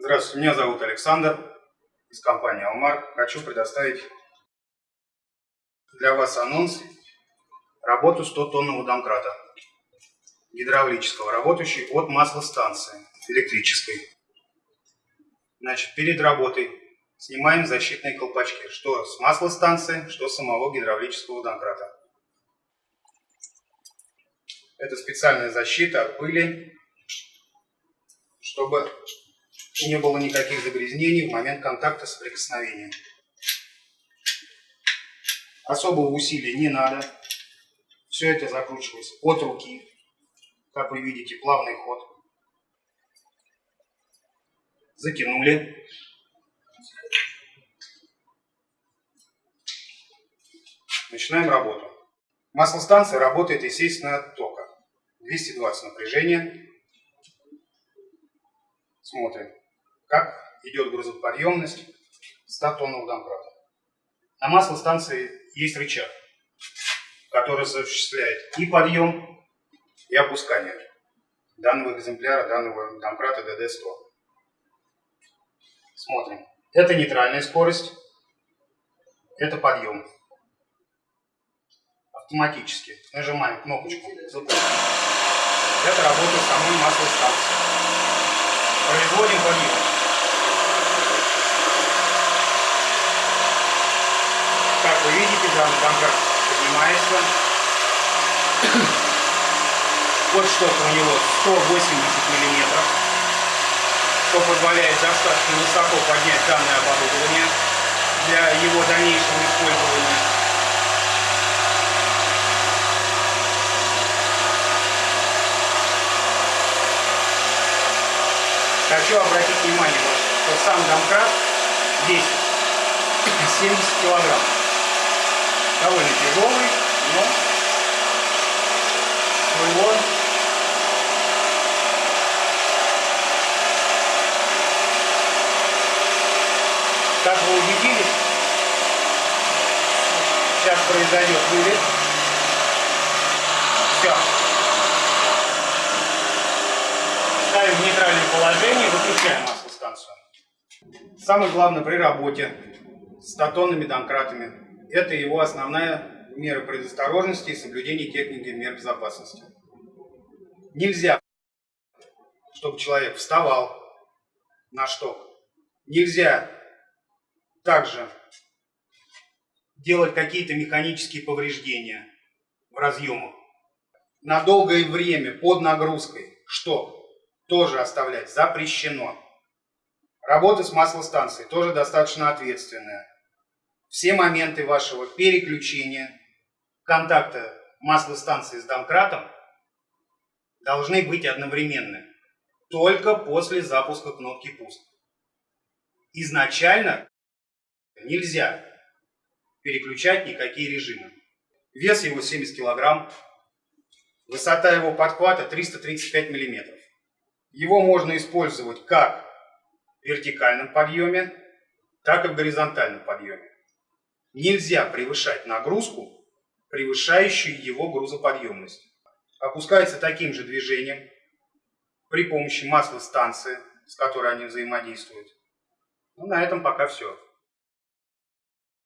Здравствуйте, меня зовут Александр из компании Алмар. Хочу предоставить для вас анонс работу 100-тонного домкрата гидравлического, работающий от маслостанции электрической. Значит, перед работой снимаем защитные колпачки, что с маслостанции, что с самого гидравлического домкрата. Это специальная защита от пыли, чтобы не было никаких загрязнений в момент контакта с прикосновением. Особого усилия не надо. Все это закручивается от руки. Как вы видите, плавный ход. Затянули. Начинаем работу. Маслостанция работает, естественно, от тока. 220 напряжения. Смотрим как идет грузоподъемность 100 тонн домкрата. На маслостанции есть рычаг, который осуществляет и подъем, и опускание данного экземпляра, данного домкрата ДД-100. Смотрим. Это нейтральная скорость, это подъем. Автоматически нажимаем кнопочку запуск. Это работа самой маслостанции. Производим подъем. вы видите, данный контракт поднимается. Вот штока у него 180 миллиметров, что позволяет достаточно высоко поднять данное оборудование для его дальнейшего использования. Хочу обратить внимание, что сам домкрат весит 70 килограмм довольно тяжелый, но своего как вы убедились, сейчас произойдет вылет. Самое главное при работе с статонными домкратами это его основная мера предосторожности и соблюдение техники мер безопасности. Нельзя, чтобы человек вставал на шток. Нельзя также делать какие-то механические повреждения в разъемах. На долгое время под нагрузкой шток тоже оставлять запрещено. Работа с маслостанцией тоже достаточно ответственная все моменты вашего переключения, контакта маслостанции с домкратом должны быть одновременны. Только после запуска кнопки пуск. Изначально нельзя переключать никакие режимы. Вес его 70 килограмм, высота его подхвата 335 миллиметров. Его можно использовать как вертикальном подъеме, так и в горизонтальном подъеме. Нельзя превышать нагрузку, превышающую его грузоподъемность. Опускается таким же движением при помощи маслостанции, с которой они взаимодействуют. Ну, на этом пока все.